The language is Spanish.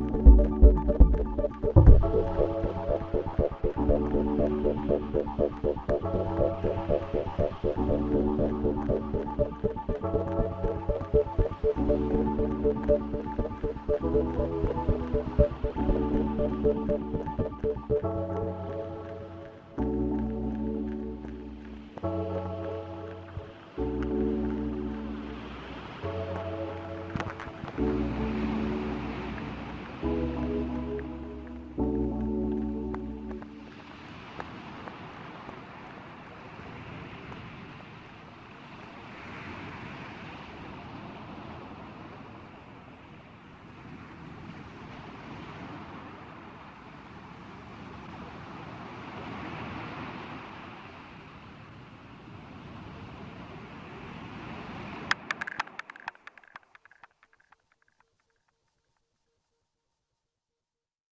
Thank.